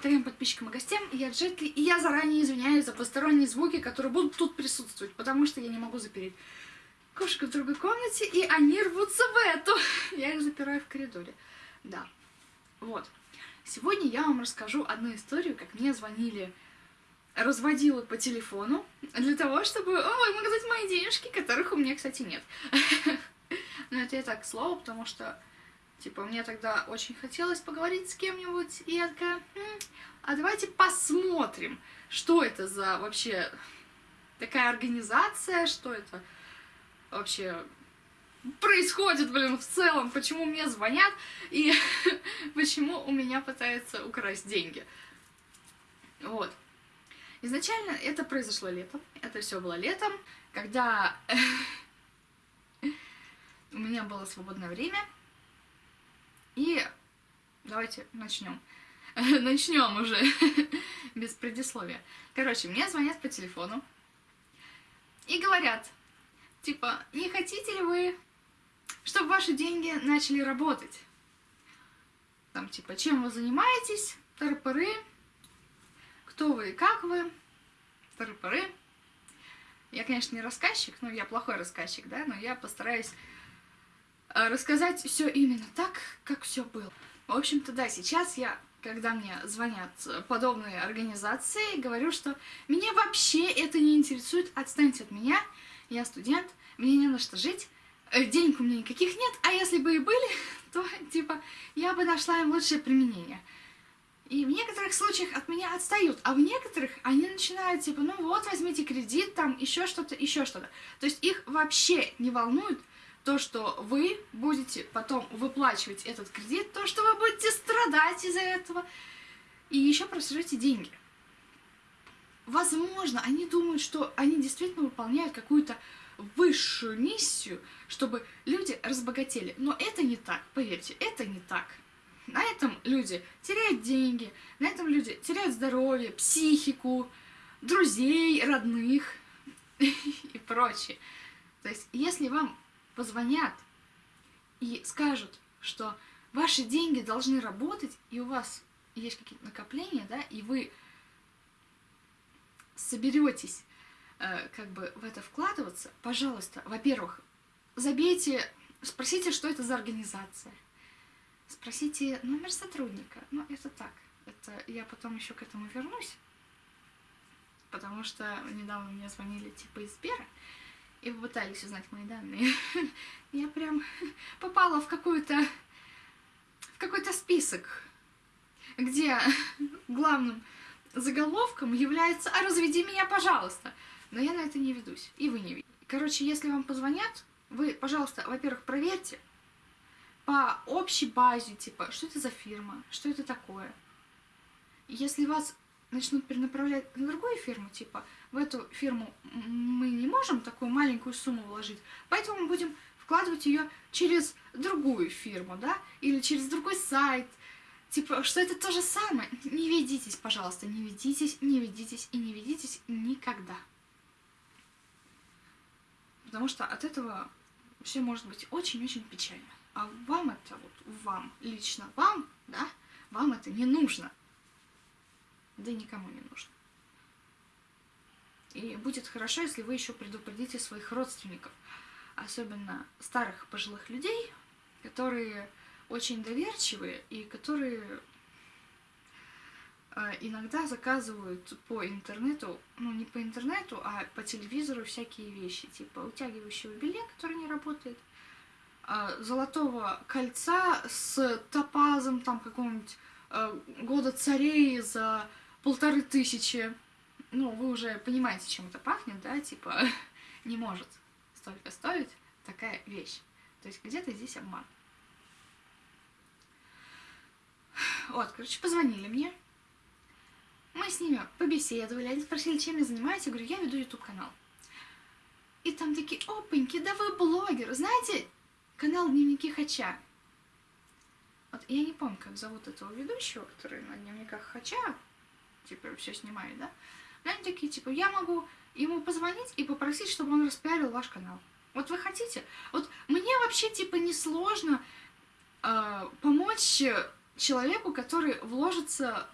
дорогим подписчикам и гостям, я Джетли, и я заранее извиняюсь за посторонние звуки, которые будут тут присутствовать, потому что я не могу запереть кошек в другой комнате, и они рвутся в эту. Я их запираю в коридоре. Да. Вот. Сегодня я вам расскажу одну историю, как мне звонили разводила по телефону для того, чтобы ой, показать мои денежки, которых у меня, кстати, нет. Но это я так слово, потому что, типа, мне тогда очень хотелось поговорить с кем-нибудь, и я такая, а давайте посмотрим, что это за вообще такая организация, что это вообще происходит, блин, в целом, почему мне звонят и почему у меня пытаются украсть деньги. Вот. Изначально это произошло летом, это все было летом, когда у меня было свободное время. И давайте начнем. начнем уже, без предисловия. Короче, мне звонят по телефону и говорят, типа, не хотите ли вы, чтобы ваши деньги начали работать? Там, типа, чем вы занимаетесь, тыры кто вы и как вы, тыры Я, конечно, не рассказчик, ну, я плохой рассказчик, да, но я постараюсь рассказать все именно так, как все было. В общем-то, да, сейчас я, когда мне звонят подобные организации, говорю, что меня вообще это не интересует, отстаньте от меня, я студент, мне не на что жить, э, денег у меня никаких нет, а если бы и были, то, типа, я бы нашла им лучшее применение. И в некоторых случаях от меня отстают, а в некоторых они начинают типа, ну вот, возьмите кредит, там еще что-то, еще что-то. То есть их вообще не волнует то, что вы будете потом выплачивать этот кредит, то, что вы будете страдать из-за этого, и еще просрете деньги. Возможно, они думают, что они действительно выполняют какую-то высшую миссию, чтобы люди разбогатели. Но это не так, поверьте, это не так. На этом люди теряют деньги, на этом люди теряют здоровье, психику, друзей, родных и прочее. То есть, если вам позвонят и скажут, что ваши деньги должны работать, и у вас есть какие-то накопления, да, и вы соберетесь э, как бы в это вкладываться, пожалуйста, во-первых, забейте, спросите, что это за организация. Спросите номер сотрудника. Ну, это так. Это я потом еще к этому вернусь. Потому что недавно мне звонили типа из Сбера и попытались узнать мои данные. Я прям попала в какую-то в какой-то список, где главным заголовком является «А разведи меня, пожалуйста!» Но я на это не ведусь, и вы не видите. Короче, если вам позвонят, вы, пожалуйста, во-первых, проверьте, по общей базе, типа, что это за фирма, что это такое. Если вас начнут перенаправлять на другую фирму, типа, в эту фирму мы не можем такую маленькую сумму вложить, поэтому мы будем вкладывать ее через другую фирму, да, или через другой сайт, типа, что это то же самое. Не ведитесь, пожалуйста, не ведитесь, не ведитесь и не ведитесь никогда. Потому что от этого все может быть очень-очень печально. А вам это, вот вам, лично вам, да, вам это не нужно. Да никому не нужно. И будет хорошо, если вы еще предупредите своих родственников, особенно старых пожилых людей, которые очень доверчивые и которые э, иногда заказывают по интернету, ну не по интернету, а по телевизору всякие вещи, типа утягивающего белья, который не работает, а, золотого кольца с топазом там какого-нибудь а, года царей за полторы тысячи. Ну, вы уже понимаете, чем это пахнет, да? Типа, не может столько стоить такая вещь. То есть где-то здесь обман. Вот, короче, позвонили мне. Мы с ними побеседовали, они спросили, чем я занимаюсь. Я говорю, я веду YouTube-канал. И там такие, опаньки, да вы блогер. Знаете, Канал Дневники Хача. Вот я не помню, как зовут этого ведущего, который на Дневниках Хача, типа, все снимает, да? Но они такие, типа, я могу ему позвонить и попросить, чтобы он распиарил ваш канал. Вот вы хотите? Вот мне вообще, типа, несложно э, помочь человеку, который вложится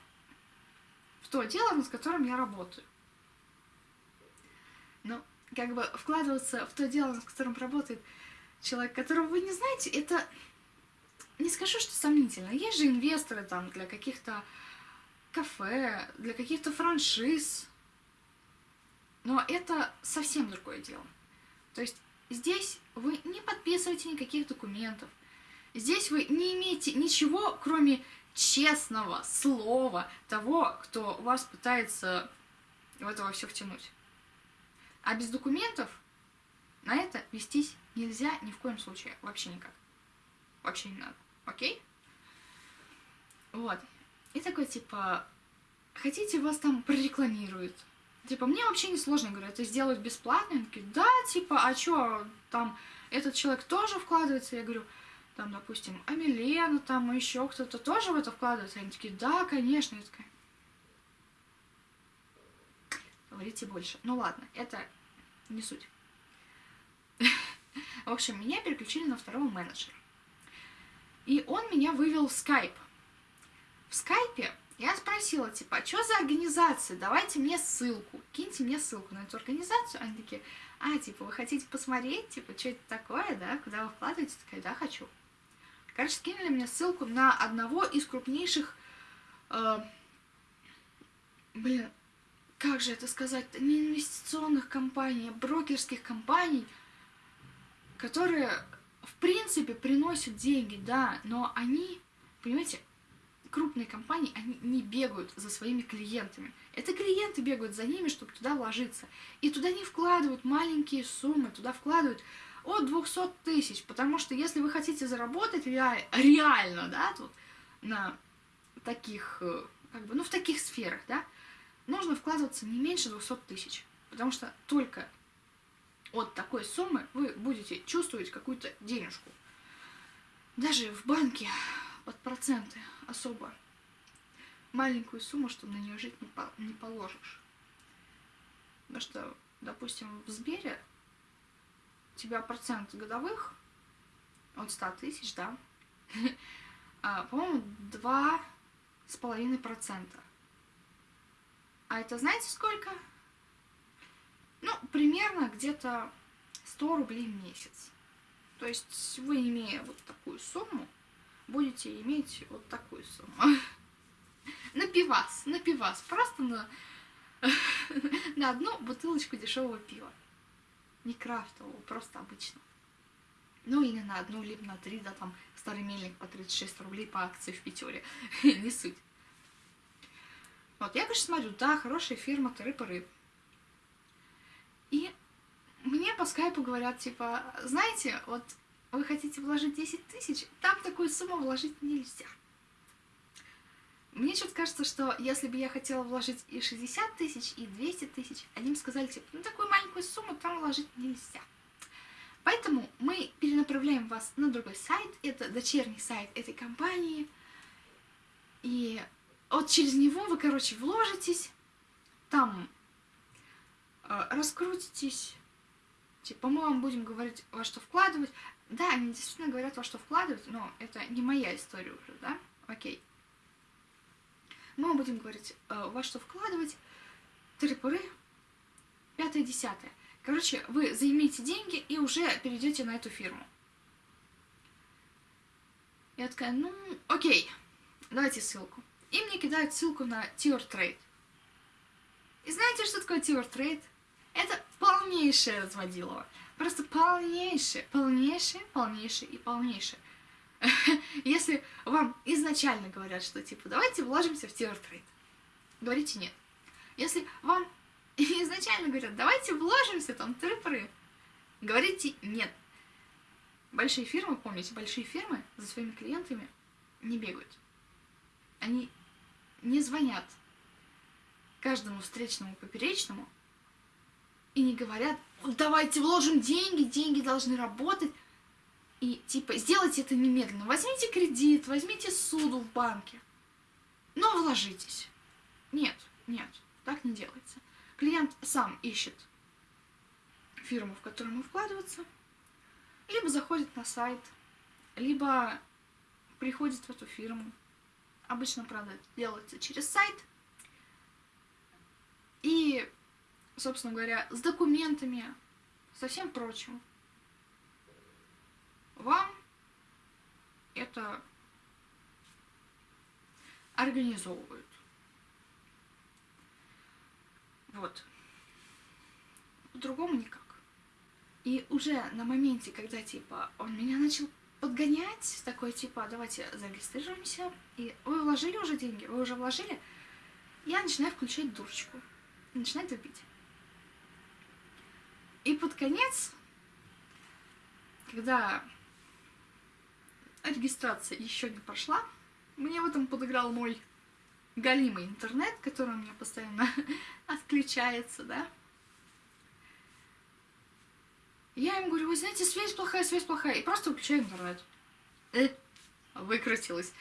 то дело, над которым я работаю. Но как бы вкладываться в то дело, над которым работает человек, которого вы не знаете, это не скажу, что сомнительно. Есть же инвесторы там для каких-то кафе, для каких-то франшиз. Но это совсем другое дело. То есть здесь вы не подписываете никаких документов. Здесь вы не имеете ничего, кроме честного слова того, кто вас пытается в это все втянуть. А без документов на это вестись нельзя ни в коем случае. Вообще никак. Вообще не надо. Окей? Вот. И такой, типа, хотите, вас там прорекламируют. Типа, мне вообще не сложно, говорю, это сделать бесплатно. Они такие, да, типа, а чё, там, этот человек тоже вкладывается? Я говорю, там, допустим, Амилена, там, еще кто-то тоже в это вкладывается? Они такие, да, конечно. Я такая, говорите больше. Ну ладно, это не суть. В общем, меня переключили на второго менеджера. И он меня вывел в скайп. В скайпе я спросила, типа, а что за организация? Давайте мне ссылку. Киньте мне ссылку на эту организацию. Они такие, а, типа, вы хотите посмотреть, типа, что это такое, да? Куда вы вкладываете? Такая, да, хочу. Короче, скинули мне ссылку на одного из крупнейших... Э, блин, как же это сказать? Не инвестиционных компаний, а брокерских компаний, которые, в принципе, приносят деньги, да, но они, понимаете, крупные компании, они не бегают за своими клиентами. Это клиенты бегают за ними, чтобы туда вложиться. И туда не вкладывают маленькие суммы, туда вкладывают от 200 тысяч. Потому что если вы хотите заработать реально, да, тут на таких, э, как бы, ну, в таких сферах, да, нужно вкладываться не меньше 200 тысяч. Потому что только от такой суммы вы будете чувствовать какую-то денежку. Даже в банке под проценты особо маленькую сумму, чтобы на нее жить не, по не положишь. Потому что, допустим, в Сбере у тебя процент годовых от 100 тысяч, да, а, по-моему, два с половиной процента. А это знаете сколько? Ну, примерно где-то 100 рублей в месяц. То есть вы, имея вот такую сумму, будете иметь вот такую сумму. На пивас, на пивас, просто на, на одну бутылочку дешевого пива. Не крафтового, просто обычно. Ну или на одну, либо на три, да, там старый мельник по 36 рублей по акции в пятере. Не суть. Вот, я, конечно, смотрю, да, хорошая фирма, тыры-пыры. И мне по скайпу говорят, типа, знаете, вот вы хотите вложить 10 тысяч, там такую сумму вложить нельзя. Мне что-то кажется, что если бы я хотела вложить и 60 тысяч, и 200 тысяч, они бы сказали, типа, ну такую маленькую сумму там вложить нельзя. Поэтому мы перенаправляем вас на другой сайт, это дочерний сайт этой компании, и вот через него вы, короче, вложитесь, там э, раскрутитесь, типа мы вам будем говорить, во что вкладывать, да, они действительно говорят, во что вкладывать, но это не моя история уже, да? Окей. Мы будем говорить, э, во что вкладывать, трипуры, пятое, десятое. Короче, вы займите деньги и уже перейдете на эту фирму. Я такая, ну, окей, давайте ссылку. И мне кидают ссылку на Tier Trade. И знаете, что такое Tier Trade? Это полнейшее разводилово. Просто полнейшее, полнейшее, полнейшее и полнейшее. Если вам изначально говорят, что типа давайте вложимся в Тиортрейд, говорите нет. Если вам изначально говорят, давайте вложимся там трипры, говорите нет. Большие фирмы, помните, большие фирмы за своими клиентами не бегают. Они не звонят каждому встречному поперечному и не говорят, давайте вложим деньги, деньги должны работать. И типа, сделайте это немедленно. Возьмите кредит, возьмите суду в банке. Но вложитесь. Нет, нет, так не делается. Клиент сам ищет фирму, в которую ему вкладываться, либо заходит на сайт, либо приходит в эту фирму. Обычно, правда, делается через сайт. и, собственно говоря, с документами, со всем прочим. Вам это организовывают. Вот. По-другому никак. И уже на моменте, когда, типа, он меня начал подгонять, такой, типа, давайте зарегистрируемся, и вы вложили уже деньги, вы уже вложили, я начинаю включать дурочку, начинаю тупить. И под конец, когда регистрация еще не прошла, мне в этом подыграл мой галимый интернет, который у меня постоянно отключается, да. Я им говорю, вы знаете, связь плохая, связь плохая, и просто выключаю интернет. Э, выкрутилась.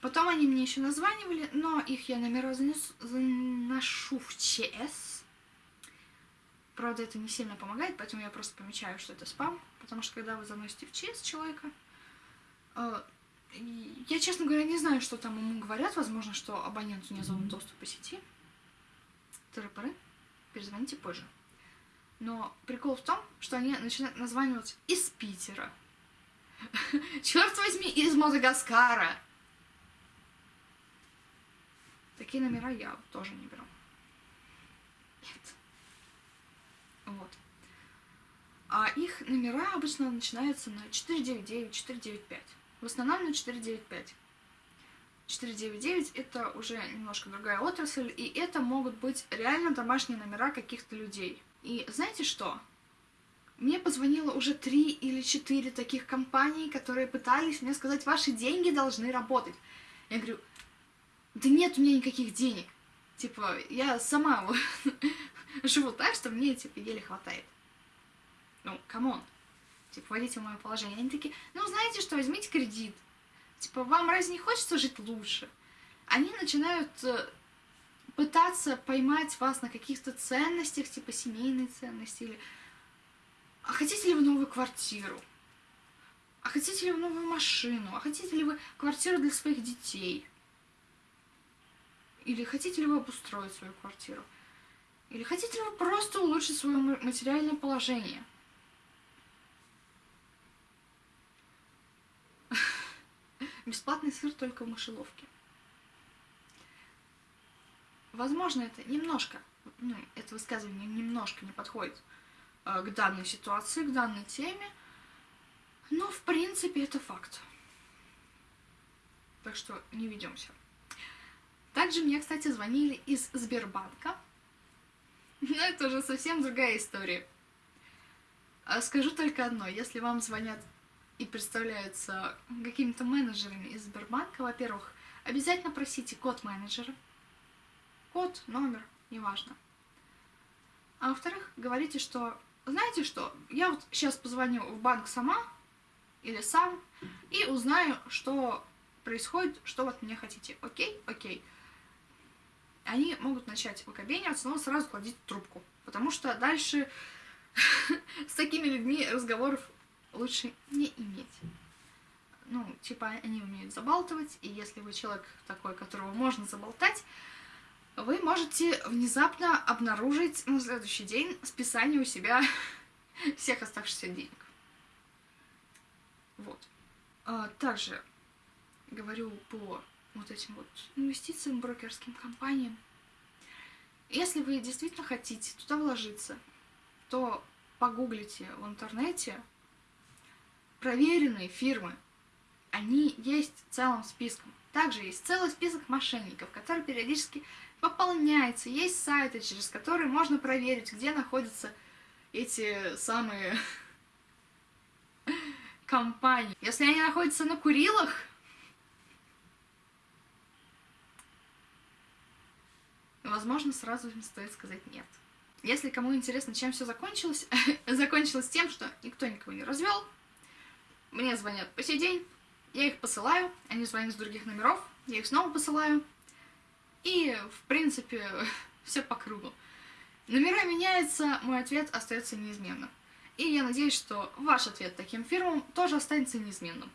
Потом они мне еще названивали, но их я номера занес, заношу в ЧС. Правда, это не сильно помогает, поэтому я просто помечаю, что это спам, потому что когда вы заносите в ЧС человека, э, я, честно говоря, не знаю, что там ему говорят. Возможно, что абоненту не зоны доступа по сети. Тыры-пыры. Перезвоните позже. Но прикол в том, что они начинают названивать из Питера. Черт возьми, из Мадагаскара. Такие номера я тоже не беру. Нет. Вот. А их номера обычно начинаются на 499, 495. В основном на 495. 499 это уже немножко другая отрасль, и это могут быть реально домашние номера каких-то людей. И знаете что? Мне позвонило уже три или четыре таких компаний, которые пытались мне сказать, ваши деньги должны работать. Я говорю, да нет у меня никаких денег. Типа, я сама живу так, что мне, типа, еле хватает. Ну, come on типа, войдите в мое положение. Они такие, ну, знаете что, возьмите кредит. Типа, вам разве не хочется жить лучше? Они начинают э, пытаться поймать вас на каких-то ценностях, типа семейной ценности, или а хотите ли вы новую квартиру? А хотите ли вы новую машину? А хотите ли вы квартиру для своих детей? Или хотите ли вы обустроить свою квартиру? Или хотите вы просто улучшить свое материальное положение? Бесплатный сыр только в мышеловке. Возможно, это немножко, ну, это высказывание немножко не подходит э, к данной ситуации, к данной теме, но в принципе это факт. Так что не ведемся. Также мне, кстати, звонили из Сбербанка. Но это уже совсем другая история. А скажу только одно. Если вам звонят и представляются какими-то менеджерами из Сбербанка, во-первых, обязательно просите код менеджера. Код, номер, неважно. А во-вторых, говорите, что, знаете что, я вот сейчас позвоню в банк сама или сам и узнаю, что происходит, что вот мне хотите. Окей? Окей. Они могут начать выкобениваться, но сразу кладите трубку. Потому что дальше с такими людьми разговоров лучше не иметь. Ну, типа, они умеют забалтывать, и если вы человек такой, которого можно заболтать, вы можете внезапно обнаружить на следующий день списание у себя всех оставшихся денег. Вот. А, также говорю по вот этим вот инвестициям, брокерским компаниям. Если вы действительно хотите туда вложиться, то погуглите в интернете проверенные фирмы, они есть целым списком. Также есть целый список мошенников, который периодически пополняется. Есть сайты, через которые можно проверить, где находятся эти самые компании. Если они находятся на Курилах, возможно, сразу им стоит сказать нет. Если кому интересно, чем все закончилось, закончилось тем, что никто никого не развел, мне звонят по сей день, я их посылаю, они звонят с других номеров, я их снова посылаю. И, в принципе, все по кругу. Номера меняются, мой ответ остается неизменным. И я надеюсь, что ваш ответ таким фирмам тоже останется неизменным.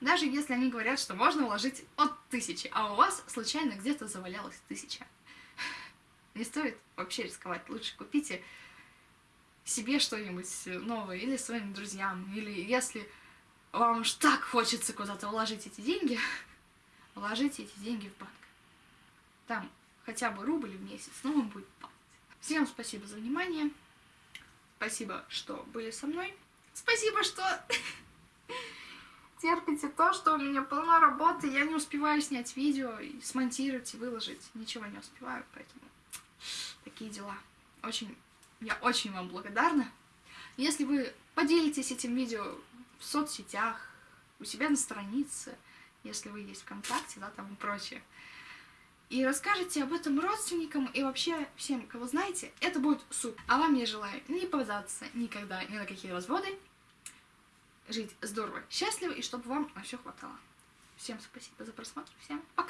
Даже если они говорят, что можно вложить от тысячи, а у вас случайно где-то завалялась тысяча. Не стоит вообще рисковать. Лучше купите себе что-нибудь новое или своим друзьям. Или если вам уж так хочется куда-то вложить эти деньги, вложите эти деньги в банк. Там хотя бы рубль в месяц, но он будет падать. Всем спасибо за внимание. Спасибо, что были со мной. Спасибо, что терпите то, что у меня полна работы. Я не успеваю снять видео, и смонтировать и выложить. Ничего не успеваю, поэтому такие дела. Очень, я очень вам благодарна. Если вы поделитесь этим видео в соцсетях, у себя на странице, если вы есть ВКонтакте, да, там и прочее, и расскажете об этом родственникам и вообще всем, кого знаете, это будет супер. А вам я желаю не попадаться никогда ни на какие разводы, жить здорово, счастливо и чтобы вам на все хватало. Всем спасибо за просмотр, всем пока!